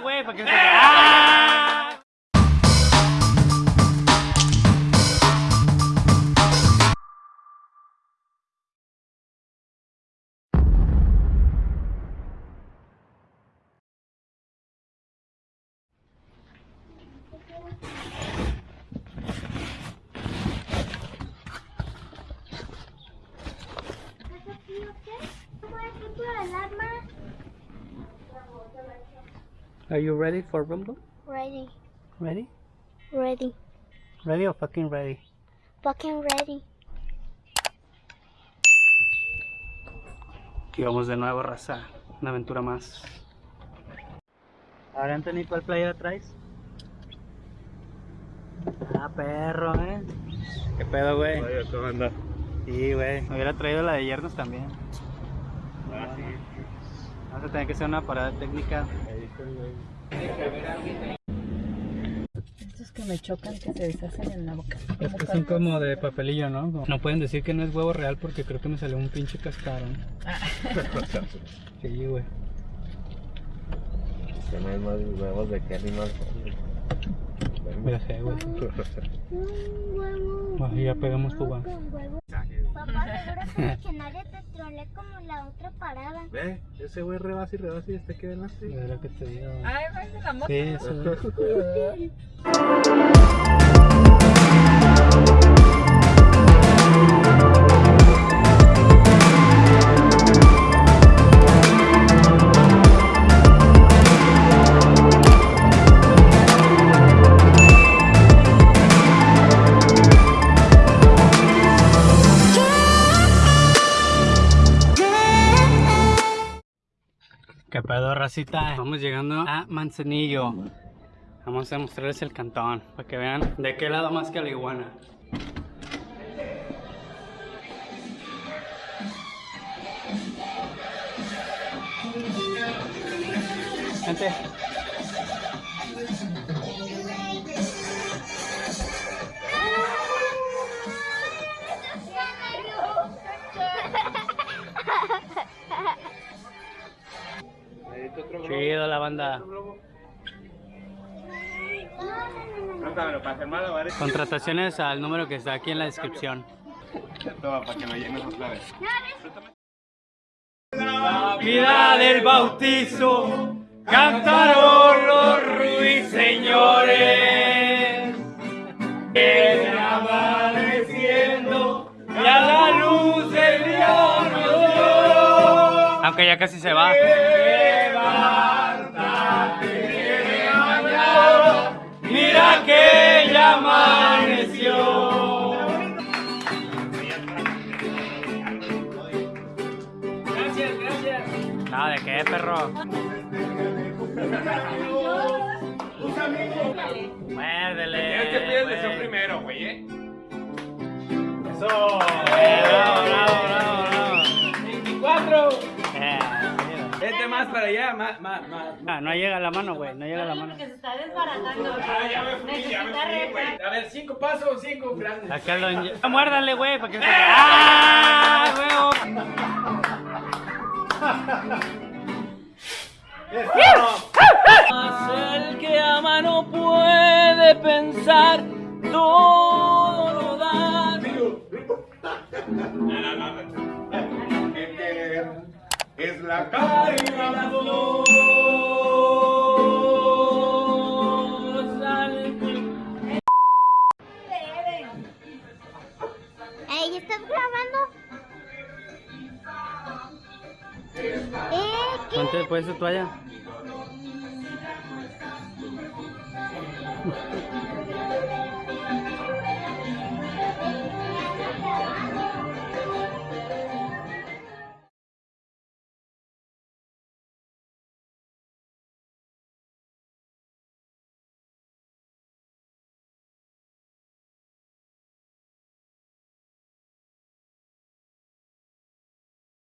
Güey, para no Are you ready for Rumble? Ready, Ready? ready, Ready or fucking ready? fucking ready. Aquí vamos de nuevo, raza. Una aventura más. Ahora, Anthony, ¿cuál playera traes? Ah, perro, eh. ¿Qué pedo, güey? ¿cómo anda? Sí, güey. Me hubiera traído la de yernos también. Ah, sí. Vamos a tener que hacer una parada técnica. Estos que me chocan que se deshacen en la boca. Estos son como de papelillo, ¿no? No pueden decir que no es huevo real porque creo que me salió un pinche cascarón. Sí, güey. Que no hay más huevos de qué animal Ya sé, güey. Un huevo. Ah, ya pegamos tu huevo. Papá, seguro que nadie te trole como la otra parada. Ve, ese güey rebasa y rebasa y este que adelante. Es lo que te digo. Ay, de la moto. Sí, eso. pedo, racita? Vamos llegando a Manzanillo. Vamos a mostrarles el cantón para que vean de qué lado más que la iguana. Gente. La banda. Contrataciones al número que está aquí en la descripción. La vida del bautizo cantaron los ruiseñores. Viene amaneciendo y a la luz del día nos dio. Aunque ya casi se va. ¿De qué, perro? Muérdele. Tienes que pedir el deseo güey. primero, güey, eh. Eso. Eh, bravo, bravo, bravo, bravo. 24. Eh, mira. Vete más para allá, más, más, más. Ah, no llega la mano, güey, no llega la mano. que se está desbaratando. Ah, ya me fui, ya me fui, güey. A ver, cinco pasos, cinco grandes. Acá lo Ah, Muérdale, güey, para que se... ¡Ah, huevo! Pensar, todo lo da. Es la carga Ey, ¿estás grabando? Eh, después su toalla.